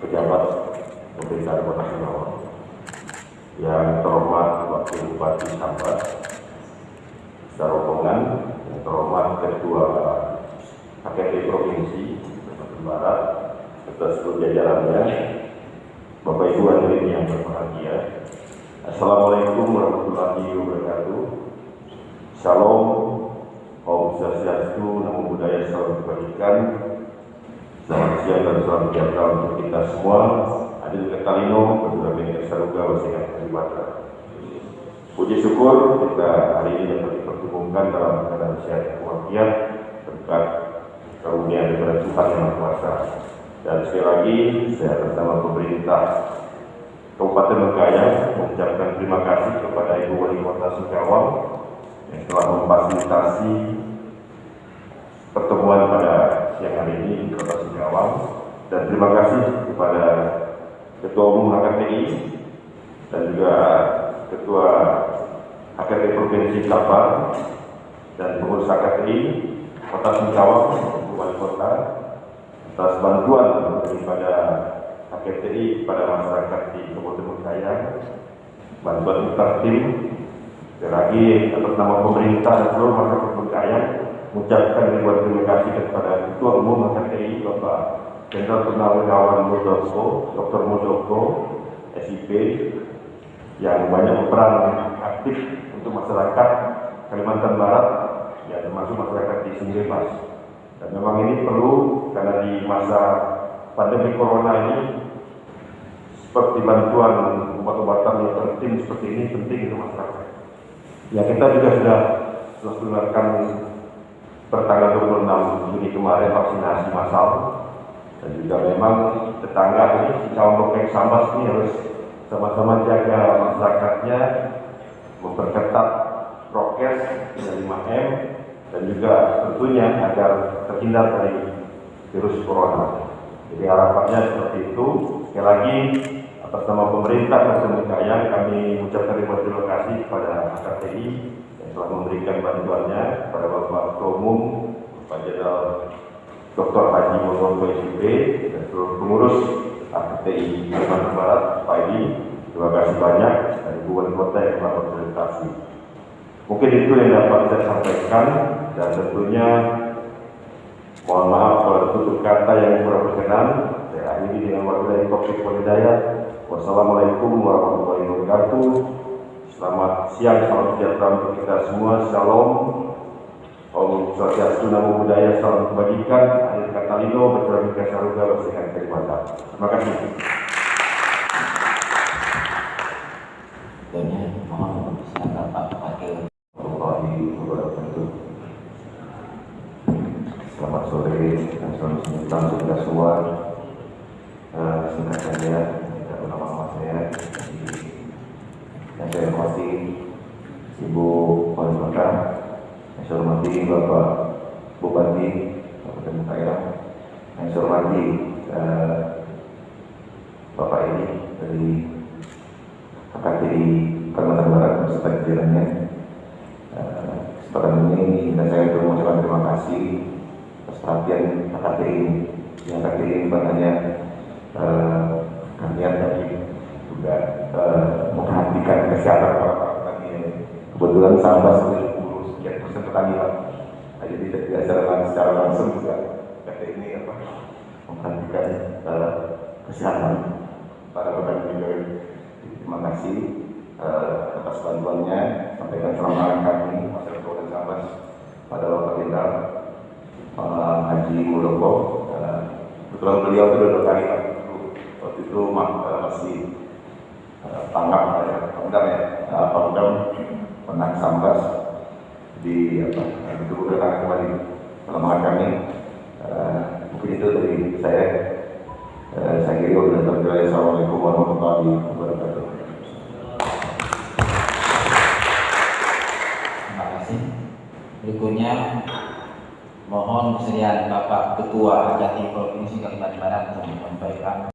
pejabat pemerintah Kota Singkawang yang terhormat Wakil Bupati Sambat rombongan yang terhormat Ketua HKP Provinsi Kalimantan Barat serta seluruh jajarannya Bapak Ibu hadirin yang berbahagia. Assalamualaikum warahmatullahi wabarakatuh. Shalom Om Swastiastu, Namo Buddhaya, Salam Kebajikan Selamat siang dan salam sejahtera untuk kita semua Adil Ketalino, Kedua Bini Saruga, Wasiat Kalibata Puji syukur kita hari ini dapat dipertemukan dalam keadaan sehat walafiat berkat karunia daripada Tuhan yang Maha Kuasa. Dan sekali lagi saya bersama pemerintah Kabupaten Bengkayang mengucapkan terima kasih kepada Ibu Wali Kota Singkawang yang telah memfasilitasi pertemuan pada siang hari ini di Kota Singkawang. Dan terima kasih kepada Ketua Umum HKTI dan juga Ketua HKT Provinsi Kalbar dan pengurus HKTI Kota Singkawang Wali Kota atas bantuan daripada HKTI kepada masyarakat di Kabupaten Bengkayang bantuan Sekali lagi atas nama pemerintah dan seluruh masyarakat Bengkayang mengucapkan ribuan terima kasih kepada Ketua Umum HKTI Bapak Jenderal Purnawirawan Muldoko, Dr. Muldoko, SIP yang banyak berperan aktif untuk masyarakat Kalimantan Barat ya termasuk masyarakat di Singlepas dan memang ini perlu karena di masa pandemi corona ini seperti bantuan obat-obatan yang penting seperti ini penting untuk masyarakat. Ya kita juga sudah sudah mengeluarkan pertanggal 26 Juni kemarin vaksinasi massal dan juga memang tetangga ini si Lokeng Sambas ini harus sama-sama jaga masyarakatnya memperketat prokes dari 5M dan juga tentunya agar terhindar dari virus corona. Jadi harapannya seperti itu. Sekali lagi atas nama pemerintah Kabupaten Kayang kami mengucapkan terima kasih kepada yang telah memberikan bantuannya kepada Bapak Ketua Umum, Pak Jenderal Dr. Haji Mulyono SIP dan seluruh pengurus HKTI Kalimantan Barat, Pak Edi. Terima kasih banyak dari Ibu Wali Kota yang telah berpresentasi. Mungkin itu yang dapat saya sampaikan dan tentunya mohon maaf kalau tutup kata yang kurang berkenan. Saya akhiri dengan wabillahi taufiq wal hidayah. Wassalamualaikum warahmatullahi wabarakatuh. Selamat siang, salam sejahtera untuk kita semua. Shalom. Om Swastiastu, Namo Buddhaya, Salam Kebajikan. Akhir kata Lino, berterima kasih saruga, bersihkan Kalimantan. Terima kasih. Tentunya mohon silakan Pak Wakil. warahmatullahi wabarakatuh. Selamat sore dan selamat untuk kita semua. Eh, singkat saja, tidak lama-lama saya. Yang saya hormati Ibu Wali Kota, yang saya hormati Bapak Bupati Kabupaten Bengkayang, yang saya hormati eh, Bapak ini dari HKTI Kalimantan Barat beserta jajarannya. Eh, Kesempatan ini dan saya untuk mengucapkan terima kasih atas perhatian HKTI ini. Yang HKTI ini bukan hanya eh, kalian tapi juga eh, memperhatikan kesehatan. Kebetulan sahabat sudah puluh sekian persen petani Pak. Nah, jadi tidak secara, secara langsung juga HKTI ini apa memperhatikan eh, kesehatan para petani juga. Terima kasih eh, atas bantuannya. Sampaikan selamat kami masyarakat Kabupaten Sambas pada Bapak Jenderal Pak Haji Muldoko. Eh, Kebetulan beliau itu dua kali Pak. Waktu itu ma- masih tanggap ya, pangdam ya, pangdam menang Sambas di apa itu datang kembali selamat kami. Eh, mungkin itu dari saya. Eh, saya kira wabillahi Assalamualaikum warahmatullahi wabarakatuh. Terima kasih. Berikutnya mohon kesediaan Bapak Ketua HKT Provinsi Kalimantan Barat untuk menyampaikan